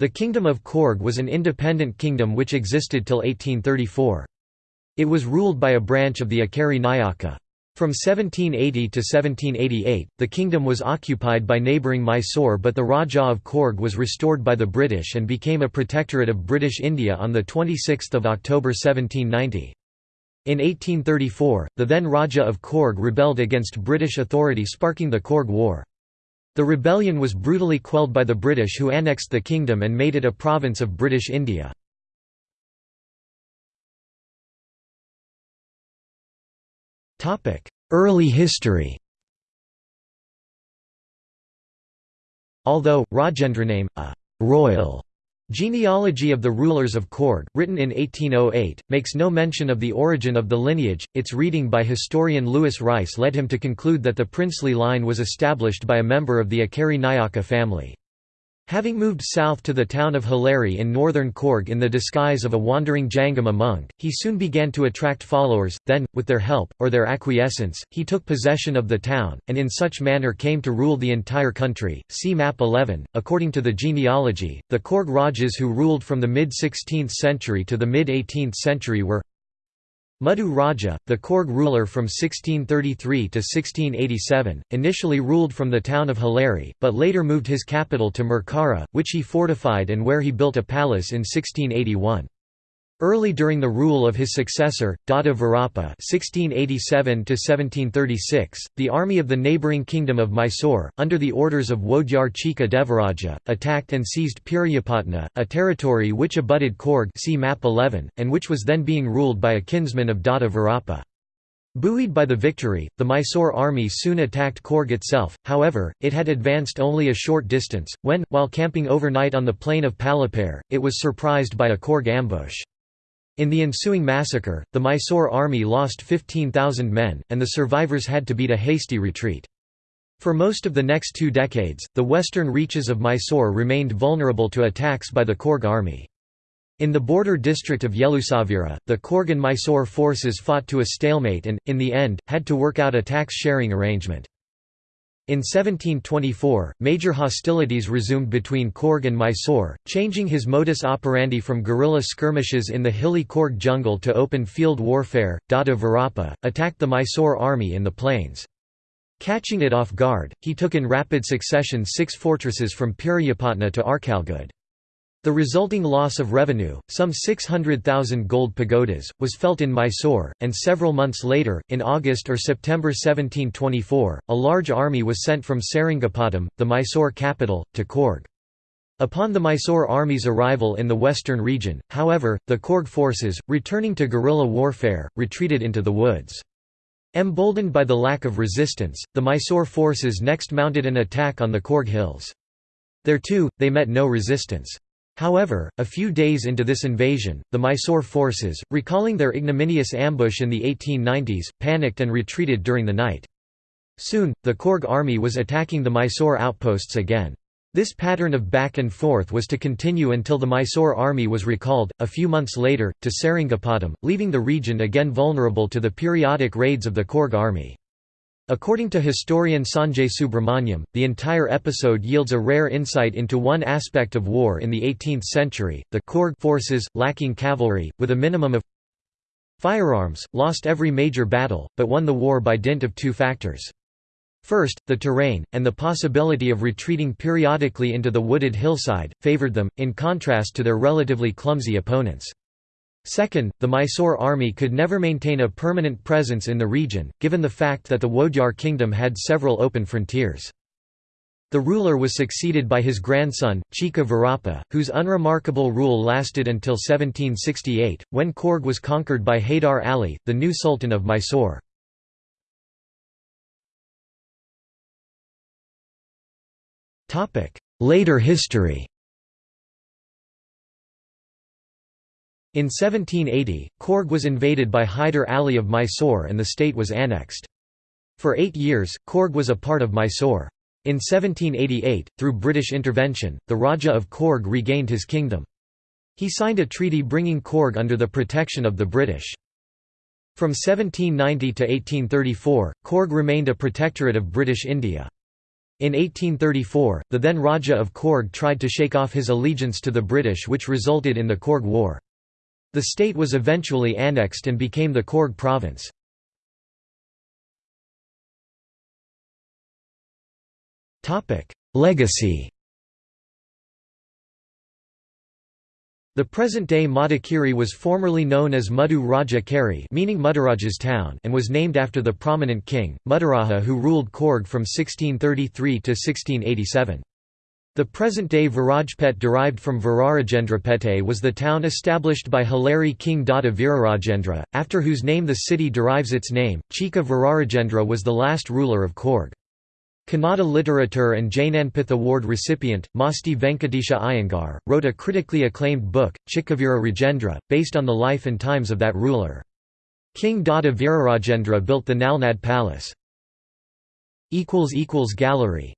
The Kingdom of Coorg was an independent kingdom which existed till 1834. It was ruled by a branch of the Ikkeri Nayaka. From 1780 to 1788, the kingdom was occupied by neighbouring Mysore but the Rajah of Coorg was restored by the British and became a protectorate of British India on 26 October 1790. In 1834, the then Rajah of Coorg rebelled against British authority sparking the Coorg War. The rebellion was brutally quelled by the British who annexed the kingdom and made it a province of British India. Early history Although, Rajendraname, a «royal» Genealogy of the Rulers of Coorg, written in 1808, makes no mention of the origin of the lineage. Its reading by historian Lewis Rice led him to conclude that the princely line was established by a member of the Ikkeri Nayaka family. Having moved south to the town of Halleri in northern Coorg in the disguise of a wandering Jangama monk, he soon began to attract followers, then, with their help, or their acquiescence, he took possession of the town, and in such manner came to rule the entire country. See map 11. According to the genealogy, the Coorg Rajas who ruled from the mid-16th century to the mid-18th century were Muddu Raja, the Coorg ruler from 1633 to 1687, initially ruled from the town of Halleri, but later moved his capital to Merkara, which he fortified and where he built a palace in 1681. Early during the rule of his successor, Dada Virapa (1687–1736), the army of the neighbouring kingdom of Mysore, under the orders of Wodeyar Chika Devaraja, attacked and seized Piriyapatna, a territory which abutted Coorg see map 11, and which was then being ruled by a kinsman of Dada Virapa. Buoyed by the victory, the Mysore army soon attacked Coorg itself, however, it had advanced only a short distance, when, while camping overnight on the plain of Palapare, it was surprised by a Coorg ambush. In the ensuing massacre, the Mysore army lost 15,000 men, and the survivors had to beat a hasty retreat. For most of the next two decades, the western reaches of Mysore remained vulnerable to attacks by the Coorg army. In the border district of Yelusavira, the Coorg and Mysore forces fought to a stalemate and, in the end, had to work out a tax-sharing arrangement. In 1724, major hostilities resumed between Coorg and Mysore, changing his modus operandi from guerrilla skirmishes in the hilly Coorg jungle to open field warfare. Dada Virapa attacked the Mysore army in the plains. Catching it off guard, he took in rapid succession six fortresses from Piriyapatna to Arkalgud. The resulting loss of revenue, some 600,000 gold pagodas, was felt in Mysore, and several months later, in August or September 1724, a large army was sent from Seringapatam, the Mysore capital, to Coorg. Upon the Mysore army's arrival in the western region, however, the Coorg forces, returning to guerrilla warfare, retreated into the woods. Emboldened by the lack of resistance, the Mysore forces next mounted an attack on the Coorg hills. There too, they met no resistance. However, a few days into this invasion, the Mysore forces, recalling their ignominious ambush in the 1890s, panicked and retreated during the night. Soon, the Coorg army was attacking the Mysore outposts again. This pattern of back and forth was to continue until the Mysore army was recalled, a few months later, to Seringapatam, leaving the region again vulnerable to the periodic raids of the Coorg army. According to historian Sanjay Subrahmanyam, the entire episode yields a rare insight into one aspect of war in the 18th century, the Coorg forces, lacking cavalry, with a minimum of firearms, lost every major battle, but won the war by dint of two factors. First, the terrain, and the possibility of retreating periodically into the wooded hillside, favoured them, in contrast to their relatively clumsy opponents. Second, the Mysore army could never maintain a permanent presence in the region, given the fact that the Wodeyar kingdom had several open frontiers. The ruler was succeeded by his grandson, Chika Virapa, whose unremarkable rule lasted until 1768, when Coorg was conquered by Haydar Ali, the new sultan of Mysore. Later history In 1780, Coorg was invaded by Hyder Ali of Mysore and the state was annexed. For eight years, Coorg was a part of Mysore. In 1788, through British intervention, the Raja of Coorg regained his kingdom. He signed a treaty bringing Coorg under the protection of the British. From 1790 to 1834, Coorg remained a protectorate of British India. In 1834, the then Raja of Coorg tried to shake off his allegiance to the British which resulted in the Coorg War. The state was eventually annexed and became the Coorg province. Legacy The present-day Madikeri was formerly known as Muddu Raja Keri meaning Mudaraja's town and was named after the prominent king, Mudaraja who ruled Coorg from 1633 to 1687. The present-day Virajpet derived from Virarajendrapete was the town established by Halleri king Dada Virarajendra, after whose name the city derives its name. Chika Virarajendra was the last ruler of Coorg. Kannada literature and Jnanpith Award recipient, Masti Venkatesha Iyengar, wrote a critically acclaimed book, Chikkavira Rajendra, based on the life and times of that ruler. King Dada Virarajendra built the Nalknad Palace. Gallery